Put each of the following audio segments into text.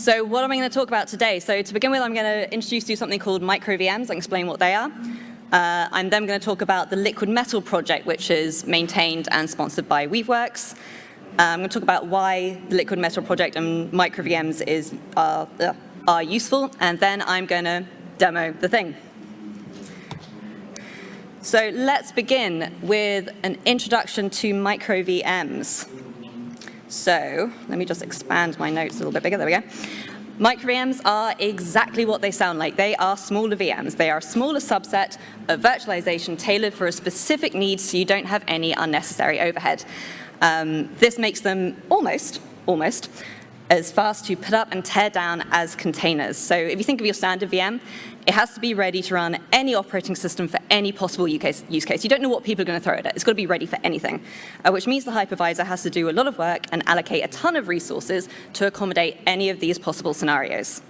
So what am I going to talk about today? So to begin with, I'm going to introduce you to something called micro VMs and explain what they are. Uh, I'm then going to talk about the Liquid Metal project, which is maintained and sponsored by Weaveworks. Uh, I'm going to talk about why the Liquid Metal project and micro VMs is, uh, are useful, and then I'm going to demo the thing. So let's begin with an introduction to micro VMs. So let me just expand my notes a little bit bigger. There we go. Micro VMs are exactly what they sound like. They are smaller VMs. They are a smaller subset of virtualization tailored for a specific need so you don't have any unnecessary overhead. Um, this makes them almost, almost, as fast to put up and tear down as containers. So if you think of your standard VM, it has to be ready to run any operating system for any possible use case. You don't know what people are going to throw at it. It's got to be ready for anything, uh, which means the hypervisor has to do a lot of work and allocate a ton of resources to accommodate any of these possible scenarios.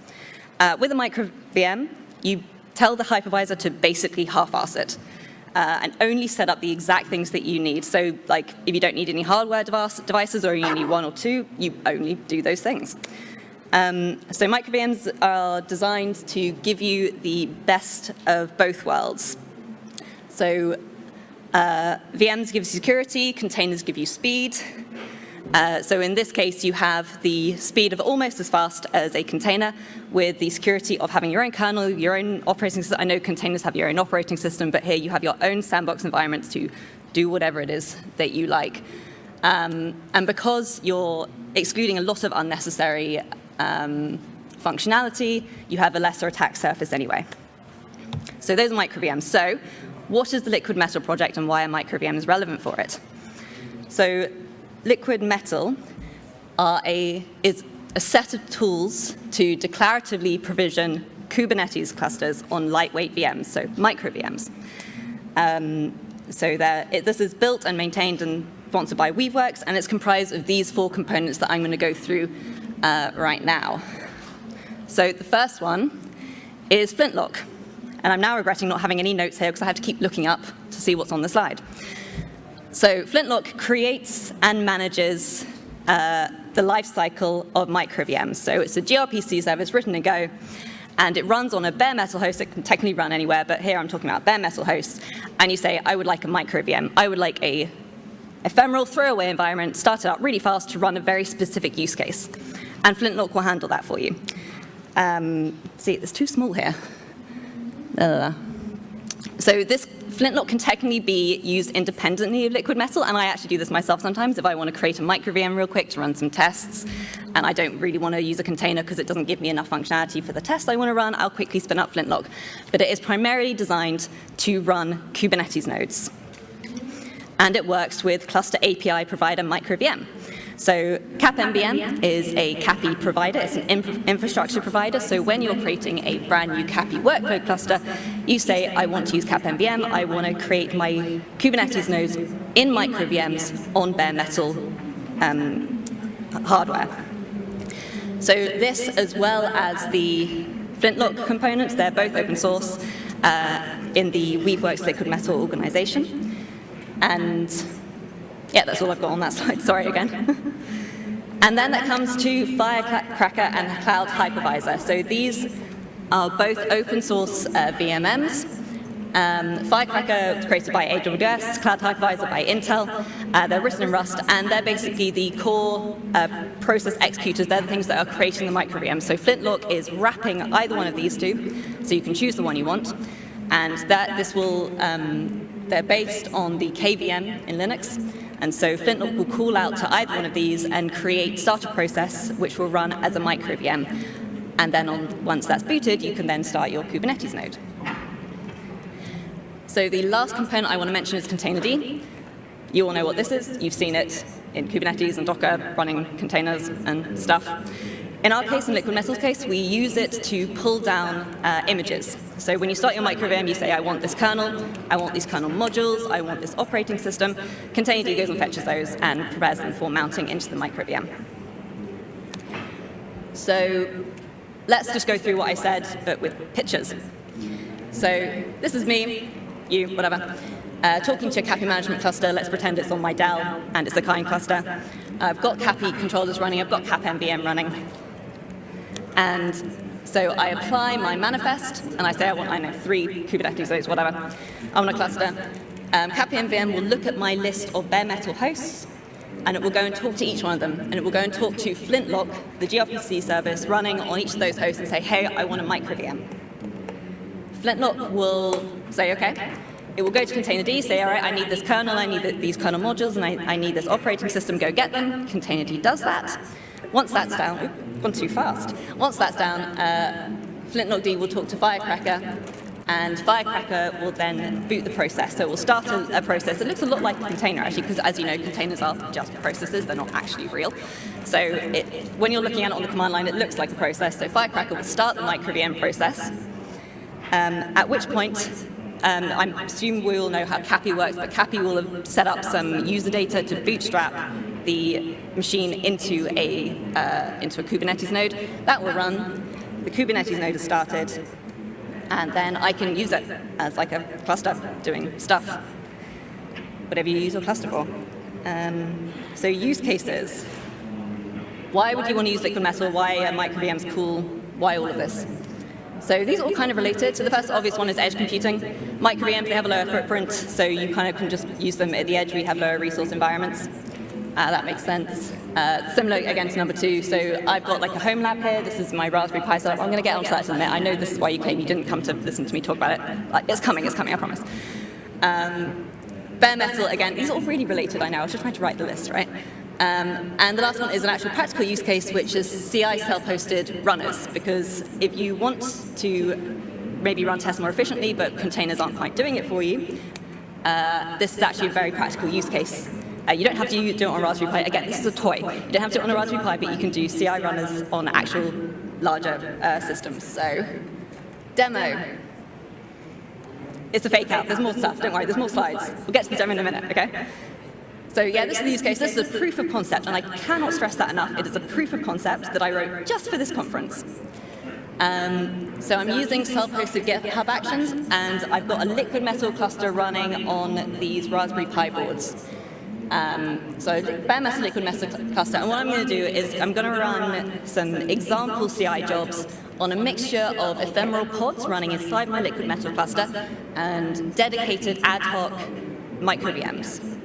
Uh, with a micro VM, you tell the hypervisor to basically half-ass it. Uh, and only set up the exact things that you need. So like if you don't need any hardware device, devices or you need one or two, you only do those things. Um, so micro VMs are designed to give you the best of both worlds. So uh, VMs give you security, containers give you speed. Uh, so in this case, you have the speed of almost as fast as a container with the security of having your own kernel, your own operating system. I know containers have your own operating system, but here you have your own sandbox environments to do whatever it is that you like. Um, and because you're excluding a lot of unnecessary um, functionality, you have a lesser attack surface anyway. So those are micro VMs. So what is the Liquid Metal project and why are micro VMs relevant for it? So Liquid Metal a, is a set of tools to declaratively provision Kubernetes clusters on lightweight VMs, so micro VMs. Um, so it, this is built and maintained and sponsored by Weaveworks, and it's comprised of these four components that I'm going to go through uh, right now. So the first one is Flintlock. And I'm now regretting not having any notes here because I have to keep looking up to see what's on the slide. So Flintlock creates and manages uh, the lifecycle of micro VMs. So it's a gRPC service written in Go, and it runs on a bare metal host. It can technically run anywhere, but here I'm talking about bare metal hosts. And you say, I would like a micro VM. I would like a ephemeral throwaway environment started up really fast to run a very specific use case and Flintlock will handle that for you. Um, see, it's too small here. Uh, so this Flintlock can technically be used independently of liquid metal, and I actually do this myself sometimes if I want to create a micro VM real quick to run some tests, and I don't really want to use a container because it doesn't give me enough functionality for the test I want to run, I'll quickly spin up Flintlock. But it is primarily designed to run Kubernetes nodes. And it works with cluster API provider micro VM. So CapMVM is a CAPI provider. It's an infrastructure provider. So when you're creating a brand new CAPI workload cluster, you say, I want to use CapMVM. I want to create my Kubernetes nodes in micro VMs on bare metal um, hardware. So this, as well as the Flintlock components, they're both open source uh, in the Weaveworks Liquid Metal organization. And yeah, that's all I've got on that slide. Sorry again. and then that comes to Firecracker and Cloud Hypervisor. So these are both open source uh, VMMs. Um, Firecracker was created by AWS, Cloud Hypervisor by Intel. Uh, they're written in Rust, and they're basically the core uh, process executors. They're the things that are creating the micro VM. So Flintlock is wrapping either one of these two, so you can choose the one you want. And that this will, um, they're based on the KVM in Linux, and so Flintlock will call out to either one of these and create start a process which will run as a micro VM. And then on, once that's booted, you can then start your Kubernetes node. So the last component I want to mention is Containerd. You all know what this is. You've seen it in Kubernetes and Docker running containers and stuff. In our case, in Liquid Metal's case, we use it to pull down uh, images. So when you start your microVM, you say, I want this kernel, I want these kernel modules, I want this operating system. Containerd goes and fetches those and prepares them for mounting into the microVM. So let's just go through what I said, but with pictures. So this is me, you, whatever, uh, talking to a CAPI management cluster. Let's pretend it's on my Dell and it's a kind cluster. I've got CAPI controllers running, I've got CapMVM running. And so I apply my manifest, and I say I want, I know, three Kubernetes nodes, whatever. I want a cluster. Um, CAPM will look at my list of bare metal hosts, and it will go and talk to each one of them. And it will go and talk to Flintlock, the gRPC service running on each of those hosts, and say, hey, I want a micro VM. Flintlock will say, OK. It will go to containerd, say, all right, I need this kernel, I need the, these kernel modules, and I, I, need this operating system, go get them. Containerd does that. Once that's down, gone too fast. Once that's down, uh, flintlockd will talk to Firecracker, and Firecracker will then boot the process. So it will start a, a process that looks a lot like a container, actually, because as you know, containers are just processes, they're not actually real. So it, when you're looking at it on the command line, it looks like a process. So Firecracker will start the microVM process, um, at which point um, I assume we all know how CAPI works, but CAPI will have set up some user data to bootstrap the machine into a, uh, into a Kubernetes node. That will run. The Kubernetes node is started, and then I can use it as like a cluster doing stuff, whatever you use your cluster for. Um, so use cases. Why would you want to use liquid metal? Why are micro VMs cool? Why all of this? So these are all kind of related. So the first obvious one is edge computing. Micro VMs, they have a lower footprint, so you kind of can just use them at the edge. We have lower resource environments. Uh, that makes sense. Uh, similar, again, to number two. So I've got like a home lab here. This is my Raspberry Pi setup. I'm going to get onto that in a minute. I know this is why you came. You didn't come to listen to me talk about it. It's coming. It's coming, I promise. Um, bare metal, again, these are all really related, I know. I was just trying to write the list, right? Um, and the last one is an actual practical use case, which is CI self-hosted runners, because if you want to maybe run tests more efficiently, but containers aren't quite doing it for you, uh, this is actually a very practical use case. Uh, you don't have to do it on Raspberry Pi. Again, this is a toy. You don't have to do it on a Raspberry Pi, but you can do CI runners on actual larger uh, systems. So, demo. It's a fake out. There's more stuff. Don't worry. There's more slides. We'll get to the demo in a minute, OK? So yeah, this is the use case. This is a proof of concept, and I cannot stress that enough. It is a proof of concept that I wrote just for this conference. Um, so I'm using self-hosted GitHub Actions, and I've got a liquid metal cluster running on these Raspberry Pi boards. Um, so bare metal liquid metal cluster, and what I'm going to do is I'm going to run some example CI jobs on a mixture of ephemeral pods running inside my liquid metal cluster and dedicated ad hoc micro VMs.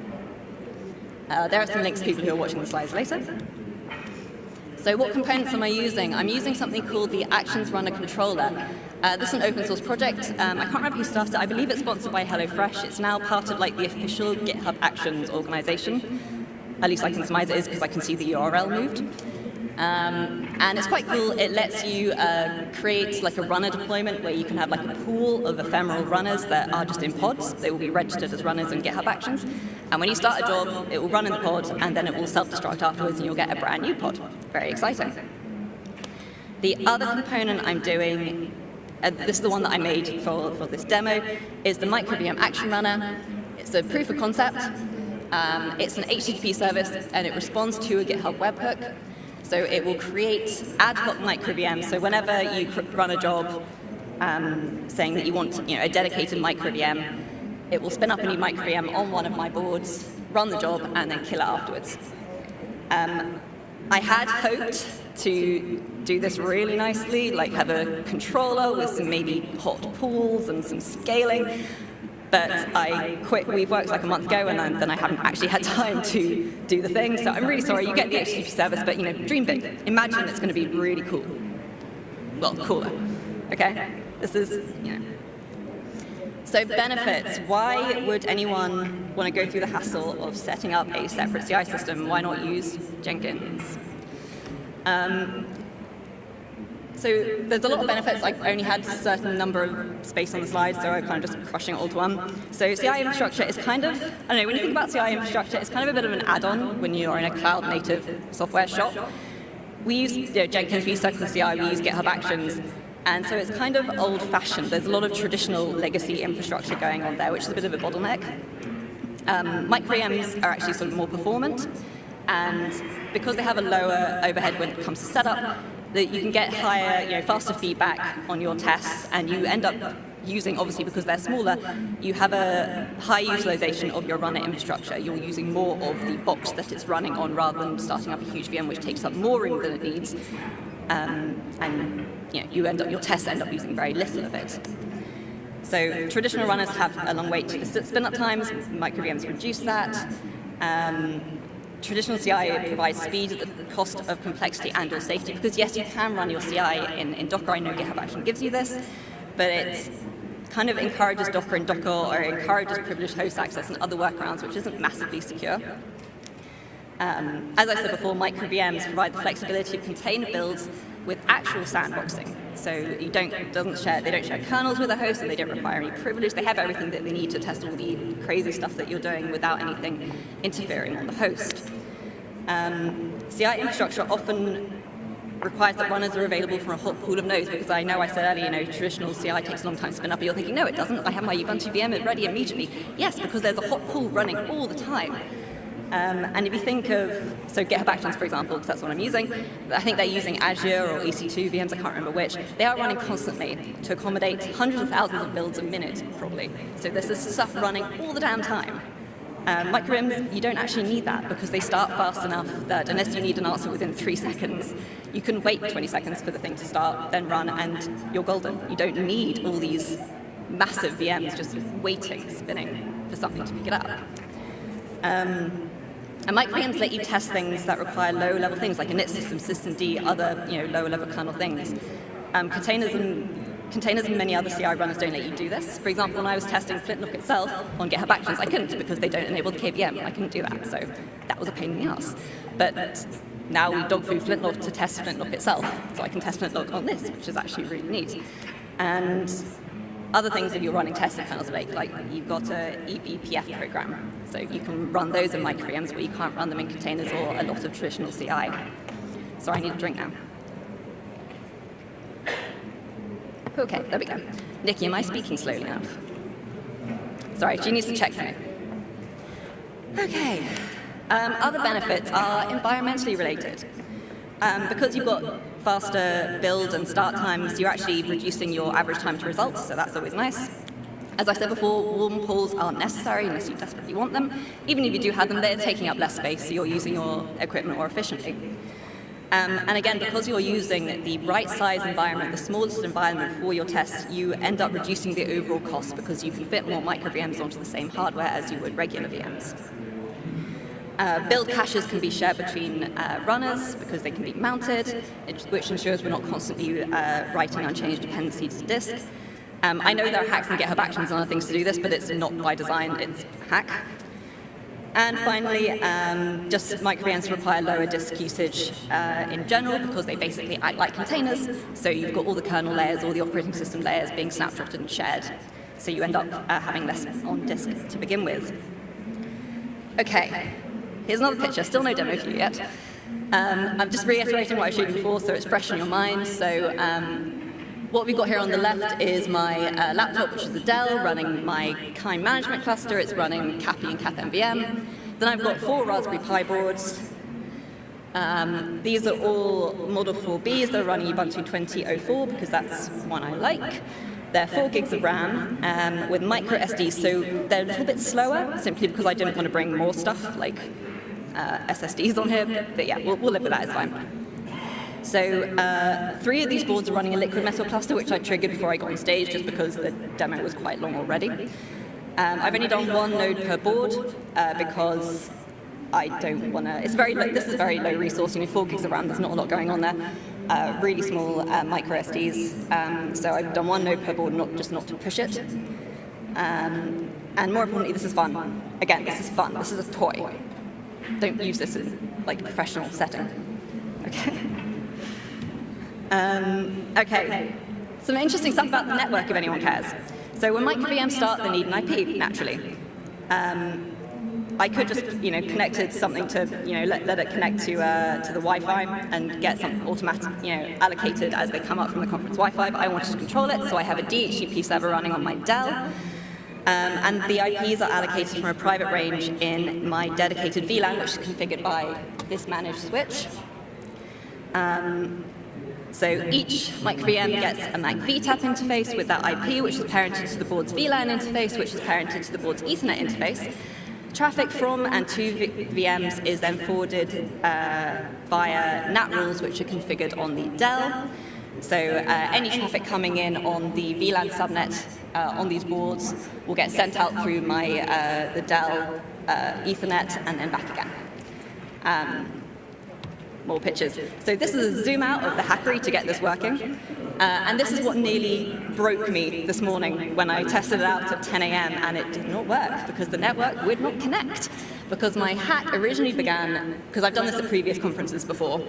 Uh, there are some links to people who are watching the slides later. So what components am I using? I'm using something called the Actions Runner Controller. Uh, this is an open source project. Um, I can't remember who started it. I believe it's sponsored by HelloFresh. It's now part of like the official GitHub Actions organization. At least I can surmise it is because I can see the URL moved. Um, and it's quite cool. It lets you uh, create like a runner deployment where you can have like a pool of ephemeral runners that are just in pods. They will be registered as runners in GitHub Actions. And when you start a job, it will run in the pod, and then it will self-destruct afterwards, and you'll get a brand new pod. Very exciting. The other component I'm doing, and this is the one that I made for, for this demo, is the MicroVM Action Runner. It's a proof of concept. Um, it's an HTTP service, and it responds to a GitHub webhook. So it will create ad hoc micro VMs. So whenever you run a job um, saying that you want you know, a dedicated microVM, it will spin up a new microVM on one of my boards, run the job, and then kill it afterwards. Um, I had hoped to do this really nicely, like have a controller with some maybe hot pools and some scaling, but I quit Weaveworks like a month ago, and then I haven't actually had time to do the thing. So I'm really sorry. You get the HTTP service, but you know, dream big. Imagine it's going to be really cool. Well, cooler. Okay. This is you know. So benefits. Why would anyone want to go through the hassle of setting up a separate CI system? Why not use Jenkins? Um, so there's a lot of benefits. I only had a certain number of space on the slide, so I'm kind of just crushing it all to one. So CI infrastructure is kind of, I don't know, when you think about CI infrastructure, it's kind of a bit of an add-on when you are in a cloud-native software shop. We use you know, Jenkins, we use Circle CI, we use GitHub Actions, and so it's kind of old-fashioned. There's a lot of traditional legacy infrastructure going on there, which is a bit of a bottleneck. Um, VMs are actually sort of more performant, and because they have a lower overhead when it comes to setup, that you can get higher, you know, faster feedback on your tests, and you end up using, obviously because they're smaller, you have a high utilization of your runner infrastructure. You're using more of the box that it's running on rather than starting up a huge VM which takes up more room than it needs. um, and you, know, you end up, your tests end up using very little of it. So traditional runners have a long wait to the spin-up times, micro-VMs reduce that. Um, traditional CI provides speed at the cost of complexity and or safety, because yes, you can run your CI in, in Docker, I know GitHub Action gives you this, but it kind of encourages Docker and Docker, or encourages privileged host access and other workarounds, which isn't massively secure. Um, as I said before, micro VMs provide the flexibility of container builds with actual sandboxing. So you don't doesn't share they don't share kernels with a host and they don't require any privilege. They have everything that they need to test all the crazy stuff that you're doing without anything interfering on the host. Um, CI infrastructure often requires that runners are available from a hot pool of nodes because I know I said earlier, you know, traditional CI takes a long time to spin up, but you're thinking, no, it doesn't. I have my Ubuntu VM ready immediately. Yes, because there's a hot pool running all the time. Um, and if you think of, so GitHub Actions, for example, because that's what I'm using, I think they're using Azure or EC2 VMs, I can't remember which. They are running constantly to accommodate hundreds of thousands of builds a minute, probably. So there's this stuff running all the damn time. Um, micro-VMs, you don't actually need that because they start fast enough that unless you need an answer within three seconds, you can wait 20 seconds for the thing to start, then run, and you're golden. You don't need all these massive VMs just waiting, spinning for something to pick it up. Um, and micro-VMs let you test things that require low-level things like init system, systemd, other you know, lower-level kernel things. Um, containers and Containers and many other CI runners don't let you do this. For example, when I was testing Flintlock itself on GitHub Actions, I couldn't because they don't enable the KVM. I couldn't do that, so that was a pain in the ass. But now we dog food Flintlock to test Flintlock itself, so I can test Flintlock on this, which is actually really neat. And other things if you're running tests in kernels like, like you've got a eBPF program, so you can run those in micro VMs, but you can't run them in containers or a lot of traditional CI. So I need a drink now. Okay, there we go. Nikki, am I speaking slowly enough? Sorry, she needs to check for me. Okay. Um, other benefits are environmentally related. Um, because you've got faster build and start times, you're actually reducing your average time to results, so that's always nice. As I said before, warm pools aren't necessary unless you desperately want them. Even if you do have them, they're taking up less space, so you're using your equipment more efficiently. Um, and again, because you're using the right size environment, the smallest environment for your test, you end up reducing the overall cost because you can fit more micro VMs onto the same hardware as you would regular VMs. Uh, build caches can be shared between uh, runners because they can be mounted, which ensures we're not constantly uh, writing unchanged dependencies to disk. Um, I know there are hacks in GitHub Actions and other things to do this, but it's not by design, it's hack. And finally, um, just micro-VMs require lower disk usage uh, in general because they basically act like containers. So you've got all the kernel layers, all the operating system layers being snapshotted and shared. So you end up uh, having less on disk to begin with. Okay, here's another picture, still no demo for you yet. Um, I'm just reiterating what I showed before so it's fresh in your mind. So um, what we've got here on the left is my uh, laptop, which is a Dell, running my kind management cluster. It's running CAPI and CapMVM. Then I've got four Raspberry Pi boards. Um, these are all Model 4Bs. They're running Ubuntu 20.04 because that's one I like. They're 4 gigs of RAM um, with micro SD, so they're a little bit slower, simply because I didn't want to bring more stuff like uh, SSDs on here. But yeah, we'll, we'll live with that, it's fine. So uh, three of these boards are running a liquid metal cluster, which I triggered before I got on stage, just because the demo was quite long already. Um, I've only done one node per board uh, because I don't want to, it's very, low, this is very low resource, you know, four gigs of RAM, there's not a lot going on there. Uh, really small uh, micro SDs, um, so I've done one node per board, not just not to push it. Um, and more importantly, this is fun. Again, this is fun, this is a toy. Don't use this in like a professional setting. Okay. Um, okay, some interesting stuff about the network if anyone cares. So when micro VMs start, they need an IP, naturally. Um, I could just, you know, connect it something to, you know, let, let it connect to uh, to the Wi-Fi and get some automatic, you know, allocated as they come up from the conference Wi-Fi. But I wanted to control it, so I have a DHCP server running on my Dell. Um, and the IPs are allocated from a private range in my dedicated VLAN, which is configured by this managed switch. Um, so each micro-VM gets a MAC VTAP interface with that IP, which is parented to the board's VLAN interface, which is parented to the board's Ethernet interface. traffic from and to VMs is then forwarded uh, via NAT rules, which are configured on the Dell. So uh, any traffic coming in on the VLAN subnet uh, on these boards will get sent out through my uh, the Dell uh, Ethernet and then back again. Um, more pictures. So this is a zoom out of the Hackery to get this working. Uh, and this is what nearly broke me this morning when I tested it out at 10 a.m. and it did not work because the network would not connect. Because my hack originally began, because I've done this at previous conferences before,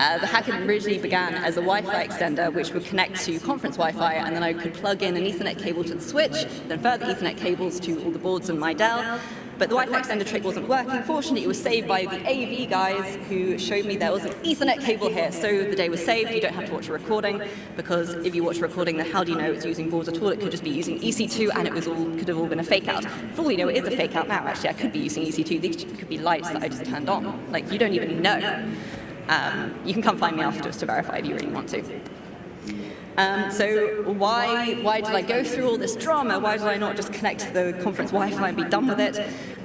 uh, the hack originally began as a Wi-Fi extender which would connect to conference Wi-Fi and then I could plug in an Ethernet cable to the switch, then further Ethernet cables to all the boards in my Dell, but the Wi-Fi extender trick wasn't working. Fortunately, it was saved by the AV guys who showed me there was an Ethernet cable here. So the day was saved. You don't have to watch a recording because if you watch a recording, then how do you know it's using boards at all? It could just be using EC2 and it was all could have all been a fake out. For all you know, it is a fake out now. Actually, I could be using EC2. These could be lights that I just turned on. Like you don't even know. Um, you can come find me afterwards to verify if you really want to. Um, so why, why did I go through all this drama? Why did I not just connect to the conference Wi-Fi and be done with it?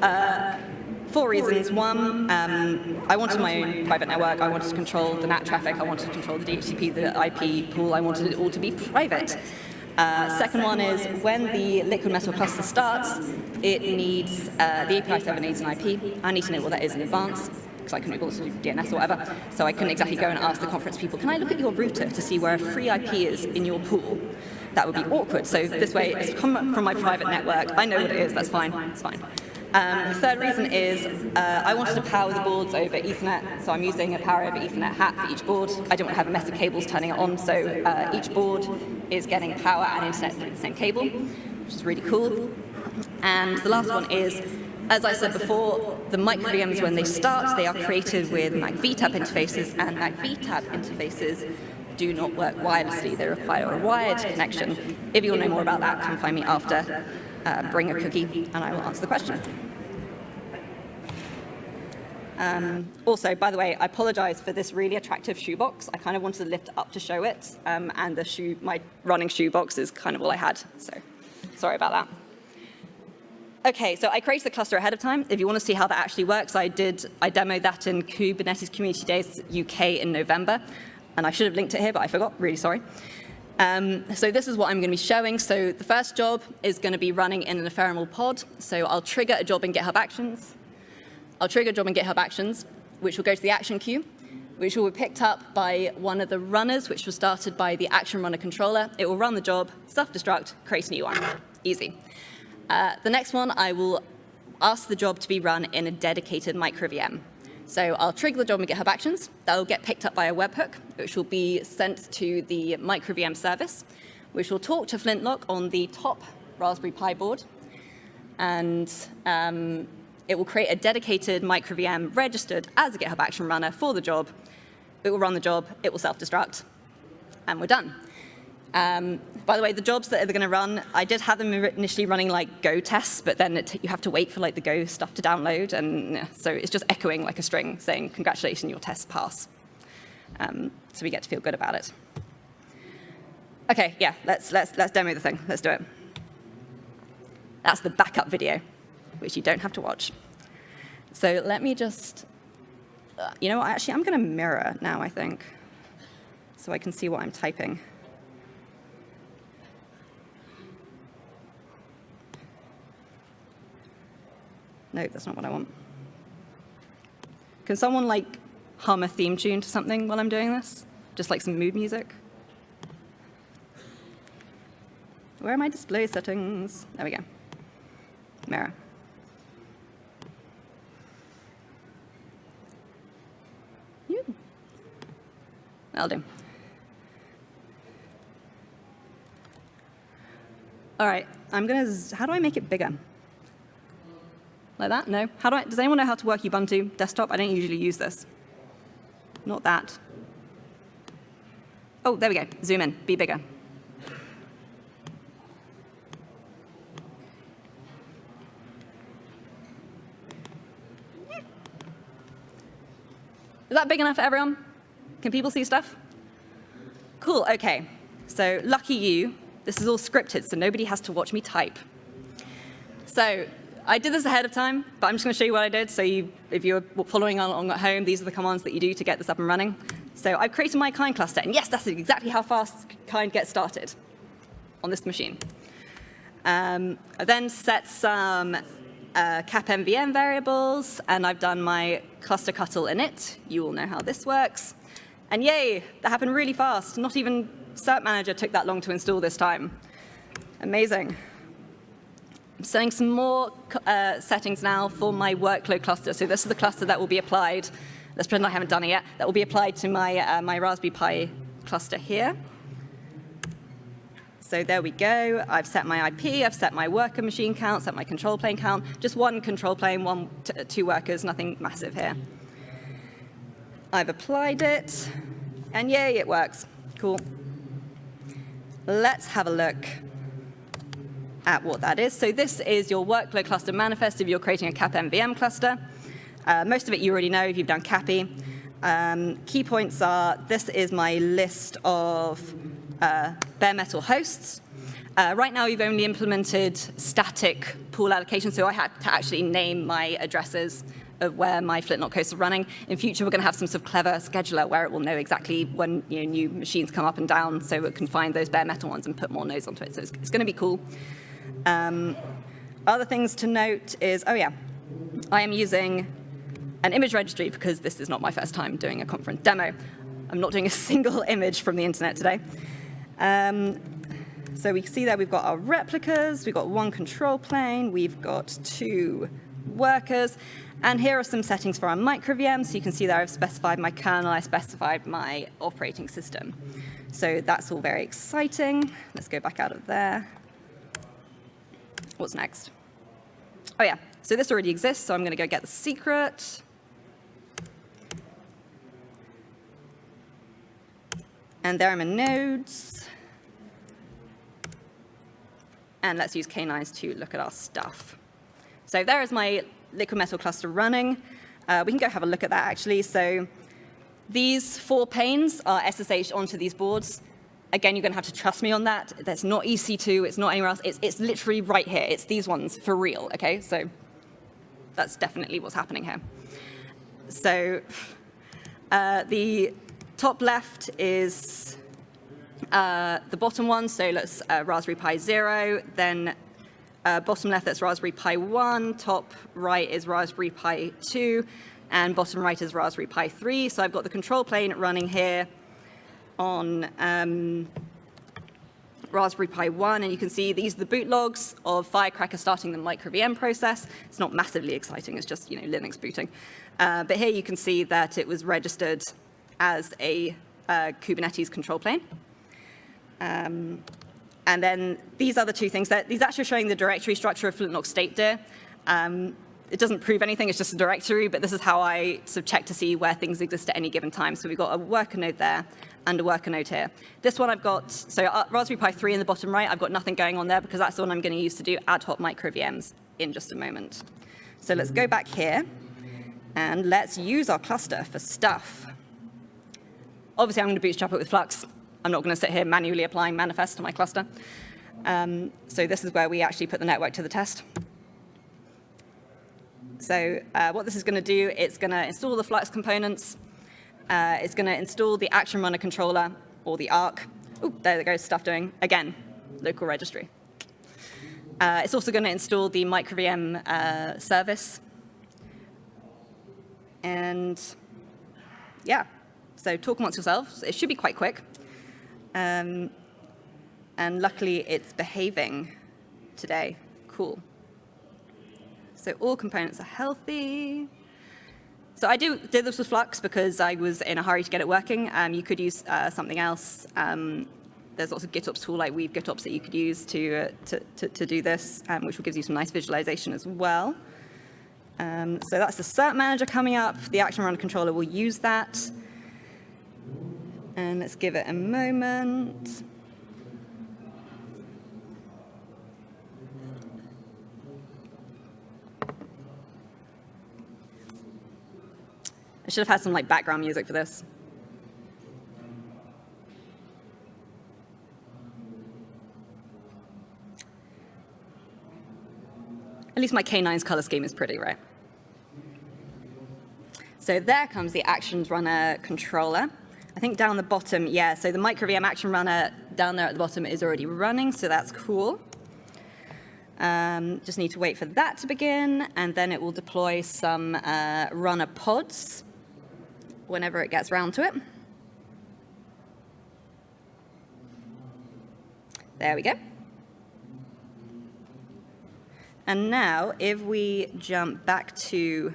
Uh, four reasons. One, um, I wanted my own private network. I wanted to control the NAT traffic. I wanted to control the DHCP, the IP pool. I wanted it all to be private. Uh, second one is when the liquid metal cluster starts, it needs, uh, the API server needs an IP. I need to know what that is in advance because I couldn't also do DNS or whatever. So I couldn't exactly go and ask the conference people, can I look at your router to see where a free IP is in your pool? That would be awkward. So this way, it's come from my private network. I know what it is. That's fine. It's fine. Um, the third reason is uh, I wanted to power the boards over Ethernet, so I'm using a power over Ethernet hat for each board. I don't want to have a mess of cables turning it on, so uh, each board is getting power and internet through the same cable, which is really cool. And the last one is as I said before, the micro VMs, when they start, they are created with MAC-VTAP interfaces, and MAC-VTAP interfaces do not work wirelessly. They require a wired connection. If you want to know more about that, come find me after. Uh, bring a cookie, and I will answer the question. Um, also, by the way, I apologize for this really attractive shoebox. I kind of wanted to lift it up to show it, um, and the shoe, my running shoebox is kind of all I had, so sorry about that. Okay, so I created the cluster ahead of time. If you want to see how that actually works, I did, I demoed that in Kubernetes Community Days UK in November. And I should have linked it here, but I forgot, really sorry. Um, so this is what I'm going to be showing. So the first job is going to be running in an ephemeral pod. So I'll trigger a job in GitHub Actions. I'll trigger a job in GitHub Actions, which will go to the action queue, which will be picked up by one of the runners, which was started by the action runner controller. It will run the job, self-destruct, create a new one. Easy. Uh, the next one, I will ask the job to be run in a dedicated micro VM. So I'll trigger the job in GitHub Actions. That will get picked up by a webhook, which will be sent to the micro VM service, which will talk to Flintlock on the top Raspberry Pi board. And um, it will create a dedicated micro VM registered as a GitHub Action runner for the job. It will run the job, it will self-destruct, and we're done. Um, by the way, the jobs that are going to run, I did have them initially running like Go tests, but then it, you have to wait for like the Go stuff to download, and yeah, so it's just echoing like a string saying, congratulations, your tests pass. Um, so we get to feel good about it. Okay, yeah, let's, let's, let's demo the thing. Let's do it. That's the backup video, which you don't have to watch. So let me just, uh, you know what, actually, I'm going to mirror now, I think, so I can see what I'm typing. No, that's not what I want. Can someone like hum a theme tune to something while I'm doing this? Just like some mood music? Where are my display settings? There we go. Mirror. You. That'll do. All right, I'm gonna, how do I make it bigger? Like that? No? How do I, does anyone know how to work Ubuntu desktop? I don't usually use this. Not that. Oh, there we go. Zoom in. Be bigger. Is that big enough for everyone? Can people see stuff? Cool, okay. So lucky you, this is all scripted, so nobody has to watch me type. So I did this ahead of time, but I'm just going to show you what I did. So you, if you're following along at home, these are the commands that you do to get this up and running. So I've created my kind cluster, and yes, that's exactly how fast kind gets started on this machine. Um, I then set some uh, cap MVM variables, and I've done my clusterctl init. You all know how this works. And yay, that happened really fast. Not even Cert Manager took that long to install this time. Amazing. I'm setting some more uh, settings now for my workload cluster. So this is the cluster that will be applied. Let's pretend I haven't done it yet. That will be applied to my, uh, my Raspberry Pi cluster here. So there we go. I've set my IP, I've set my worker machine count, set my control plane count. Just one control plane, one, two workers, nothing massive here. I've applied it, and yay, it works. Cool. Let's have a look at what that is. So this is your workload cluster manifest if you're creating a CAP MVM cluster. Uh, most of it you already know if you've done CAPI. Um, key points are, this is my list of uh, bare metal hosts. Uh, right now, we've only implemented static pool allocation, so I had to actually name my addresses of where my Flintlock hosts are running. In future, we're going to have some sort of clever scheduler where it will know exactly when you know, new machines come up and down, so it can find those bare metal ones and put more nodes onto it. So it's, it's going to be cool. Um, other things to note is, oh yeah, I am using an image registry because this is not my first time doing a conference demo. I'm not doing a single image from the internet today. Um, so we see there we've got our replicas, we've got one control plane, we've got two workers, and here are some settings for our micro VM. So you can see there I've specified my kernel, I specified my operating system. So that's all very exciting. Let's go back out of there. What's next? Oh yeah, so this already exists, so I'm going to go get the secret. And there are my nodes. And let's use K9s to look at our stuff. So there is my liquid metal cluster running. Uh, we can go have a look at that actually. So these four panes are SSH onto these boards. Again, you're going to have to trust me on that. That's not EC2. It's not anywhere else. It's, it's literally right here. It's these ones for real, okay? So that's definitely what's happening here. So uh, the top left is uh, the bottom one, so let's uh, Raspberry Pi 0, then uh, bottom left that's Raspberry Pi 1, top right is Raspberry Pi 2, and bottom right is Raspberry Pi 3. So I've got the control plane running here on um, Raspberry Pi 1, and you can see these are the boot logs of Firecracker starting the micro VM process. It's not massively exciting, it's just you know Linux booting. Uh, but here you can see that it was registered as a uh, Kubernetes control plane. Um, and then these other two things, that, these actually are showing the directory structure of Flintlock state dir. Um, it doesn't prove anything, it's just a directory, but this is how I sort of check to see where things exist at any given time. So we've got a worker node there, and a worker node here. This one I've got, so uh, Raspberry Pi 3 in the bottom right, I've got nothing going on there because that's the one I'm going to use to do ad hoc micro VMs in just a moment. So let's go back here and let's use our cluster for stuff. Obviously, I'm going to bootstrap it with Flux. I'm not going to sit here manually applying manifest to my cluster. Um, so this is where we actually put the network to the test. So uh, what this is going to do, it's going to install the Flux components, uh, it's going to install the Action Runner controller or the ARC. Oh, there goes stuff doing. Again, local registry. Uh, it's also going to install the MicroVM uh, service. And yeah, so talk amongst yourselves. It should be quite quick. Um, and luckily, it's behaving today. Cool. So all components are healthy. So I do, did this with Flux because I was in a hurry to get it working. Um, you could use uh, something else. Um, there's lots of GitOps tool like Weave GitOps that you could use to, uh, to, to, to, do this, um, which will give you some nice visualization as well. Um, so that's the cert manager coming up. The action runner controller will use that. And let's give it a moment. Should have had some like background music for this. At least my K9's color scheme is pretty, right? So there comes the Actions Runner controller. I think down the bottom, yeah, so the MicroVM Action Runner down there at the bottom is already running, so that's cool. Um, just need to wait for that to begin, and then it will deploy some uh, runner pods whenever it gets round to it. There we go. And now, if we jump back to,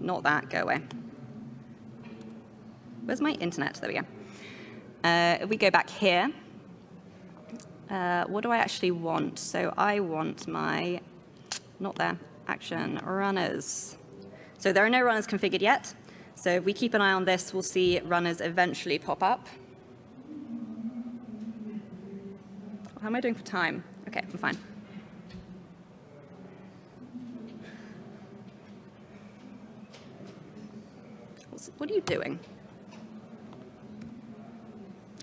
not that, go away. Where's my internet? There we go. Uh, if we go back here, uh, what do I actually want? So I want my, not there, action runners. So there are no runners configured yet. So if we keep an eye on this, we'll see runners eventually pop up. How am I doing for time? Okay, I'm fine. What are you doing?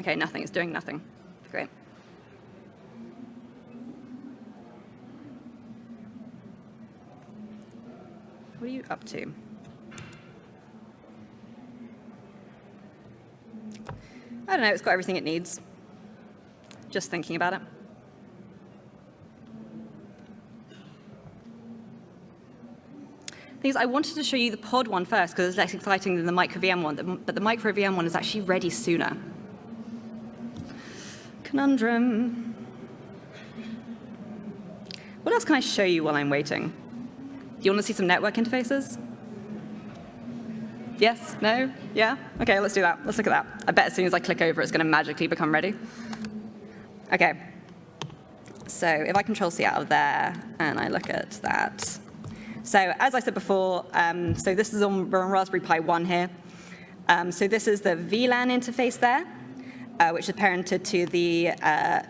Okay, nothing. It's doing nothing. Great. What are you up to? I don't know, it's got everything it needs. Just thinking about it. Things I wanted to show you the pod one first because it's less exciting than the micro VM one, but the micro VM one is actually ready sooner. Conundrum. What else can I show you while I'm waiting? Do you want to see some network interfaces? Yes? No? Yeah? Okay, let's do that. Let's look at that. I bet as soon as I click over, it's going to magically become ready. Okay. So if I control C out of there and I look at that. So as I said before, um, so this is on, on Raspberry Pi 1 here. Um, so this is the VLAN interface there uh, which is parented to the uh,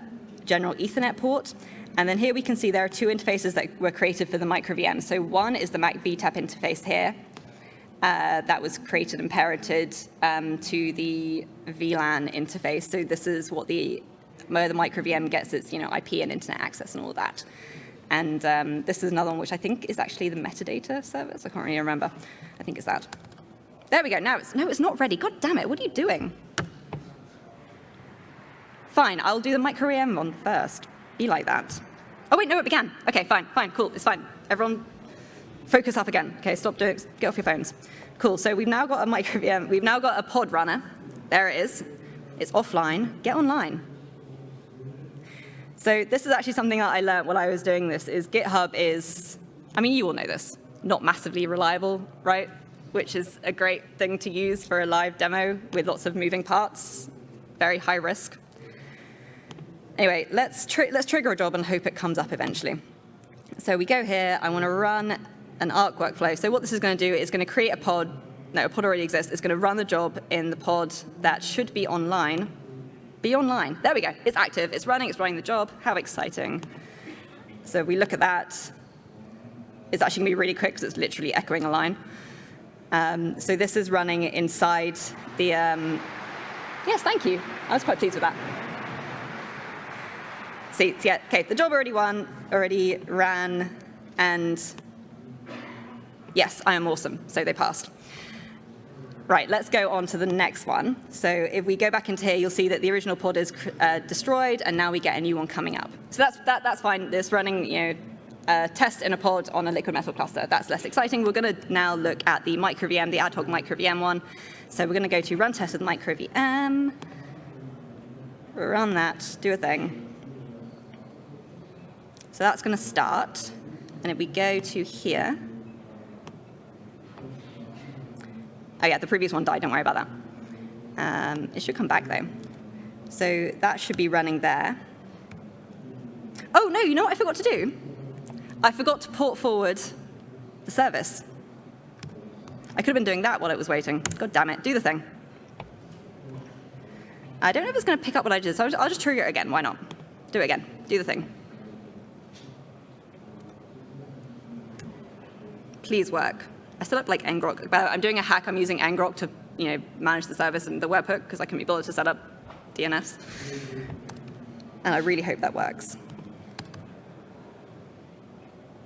general Ethernet port. And then here we can see there are two interfaces that were created for the micro VM. So one is the Mac VTAP interface here. Uh, that was created and parented um, to the VLAN interface. So this is what the the micro VM gets its you know IP and internet access and all that. And um, this is another one which I think is actually the metadata service. I can't really remember. I think it's that. There we go. Now it's no, it's not ready. God damn it! What are you doing? Fine, I'll do the micro VM one first. Be like that. Oh wait, no, it began. Okay, fine, fine, cool, it's fine. Everyone focus up again. Okay, stop doing, get off your phones. Cool, so we've now got a micro VM, we've now got a pod runner. There it is. It's offline, get online. So this is actually something that I learned while I was doing this, is GitHub is, I mean, you all know this, not massively reliable, right? Which is a great thing to use for a live demo with lots of moving parts, very high risk. Anyway, let's, let's trigger a job and hope it comes up eventually. So we go here, I want to run an Arc workflow. So what this is going to do is going to create a pod. No, a pod already exists. It's going to run the job in the pod that should be online. Be online. There we go. It's active. It's running. It's running the job. How exciting. So if we look at that, it's actually going to be really quick because it's literally echoing a line. Um, so this is running inside the, um, yes, thank you. I was quite pleased with that. See, yeah, okay, the job already won, already ran, and yes, I am awesome, so they passed. Right, let's go on to the next one. So if we go back into here, you'll see that the original pod is uh, destroyed, and now we get a new one coming up. So that's, that, that's fine. This running, you know, a test in a pod on a liquid metal cluster. That's less exciting. We're going to now look at the micro VM, the ad hoc micro VM one. So we're going to go to run test with micro VM, run that, do a thing. So that's going to start. And if we go to here, oh yeah, the previous one died, don't worry about that. Um, it should come back though. So that should be running there. Oh no, you know what I forgot to do? I forgot to port forward the service. I could have been doing that while it was waiting. God damn it, do the thing. I don't know if it's going to pick up what I did, so I'll just trigger it again. Why not? Do it again. Do the thing. please work. I set up like ngrok, I'm doing a hack. I'm using ngrok to you know, manage the service and the webhook because I can be bothered to set up DNS. And I really hope that works.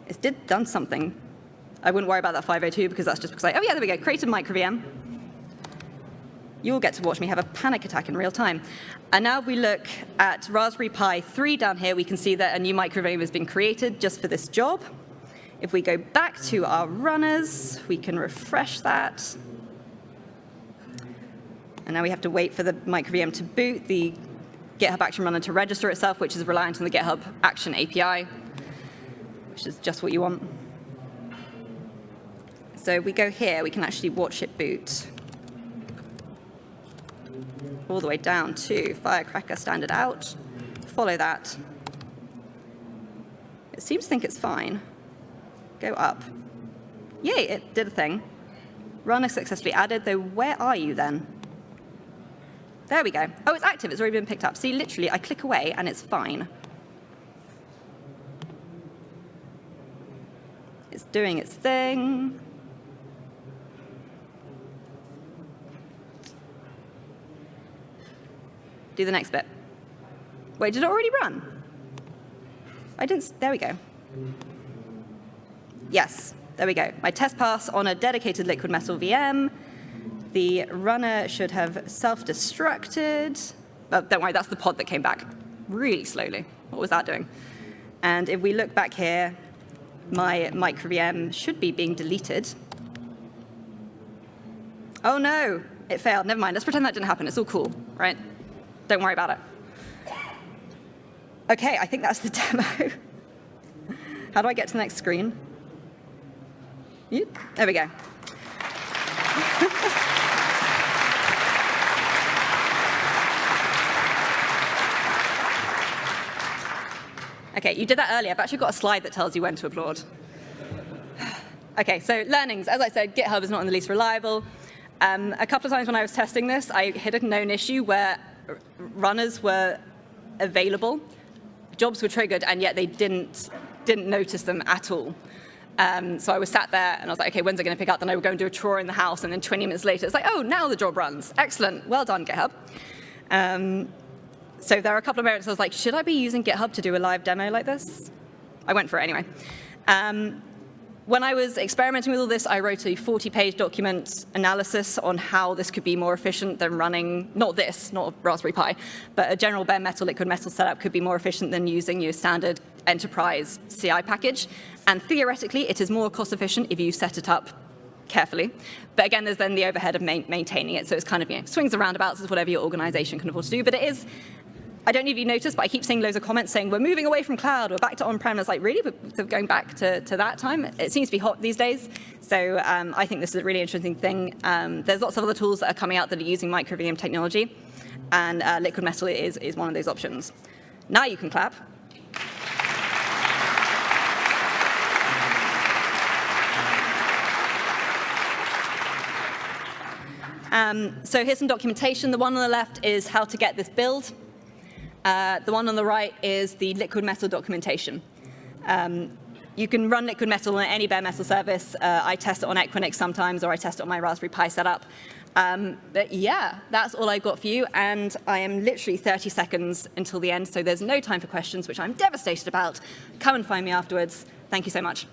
It's did done something. I wouldn't worry about that 502 because that's just because I, oh yeah, there we go, created micro VM. You'll get to watch me have a panic attack in real time. And now if we look at Raspberry Pi 3 down here, we can see that a new micro VM has been created just for this job. If we go back to our runners, we can refresh that. And now we have to wait for the microVM to boot, the GitHub Action Runner to register itself, which is reliant on the GitHub Action API, which is just what you want. So if we go here, we can actually watch it boot all the way down to Firecracker standard out, follow that. It seems to think it's fine. Go up. Yay, it did a thing. Runner successfully added, though where are you then? There we go. Oh, it's active. It's already been picked up. See, literally, I click away and it's fine. It's doing its thing. Do the next bit. Wait, did it already run? I didn't, there we go. Yes, there we go. My test pass on a dedicated liquid metal VM. The runner should have self-destructed. Oh, don't worry, that's the pod that came back really slowly. What was that doing? And if we look back here, my micro VM should be being deleted. Oh no, it failed. Never mind. Let's pretend that didn't happen. It's all cool, right? Don't worry about it. OK, I think that's the demo. How do I get to the next screen? There we go. OK, you did that earlier. I've actually got a slide that tells you when to applaud. OK, so learnings. As I said, GitHub is not in the least reliable. Um, a couple of times when I was testing this, I hit a known issue where runners were available, jobs were triggered, and yet they didn't, didn't notice them at all. Um, so I was sat there and I was like, okay, when's it going to pick up? Then I would go and do a chore in the house, and then 20 minutes later, it's like, oh, now the job runs. Excellent. Well done, GitHub. Um, so there are a couple of moments I was like, should I be using GitHub to do a live demo like this? I went for it anyway. Um, when I was experimenting with all this, I wrote a 40-page document analysis on how this could be more efficient than running, not this, not Raspberry Pi, but a general bare metal liquid metal setup could be more efficient than using your standard enterprise CI package. And theoretically, it is more cost efficient if you set it up carefully. But again, there's then the overhead of ma maintaining it. So it's kind of, you know, swings and roundabouts is whatever your organization can afford to do. But it is I don't know if you noticed, but I keep seeing loads of comments saying, we're moving away from cloud, we're back to on-prem. It's like, really? We're going back to, to that time? It seems to be hot these days. So um, I think this is a really interesting thing. Um, there's lots of other tools that are coming out that are using micro-VM technology, and uh, liquid metal is, is one of those options. Now you can clap. Um, so here's some documentation. The one on the left is how to get this build. Uh, the one on the right is the liquid metal documentation. Um, you can run liquid metal on any bare metal service. Uh, I test it on Equinix sometimes, or I test it on my Raspberry Pi setup. Um, but yeah, that's all I've got for you. And I am literally 30 seconds until the end, so there's no time for questions, which I'm devastated about. Come and find me afterwards. Thank you so much.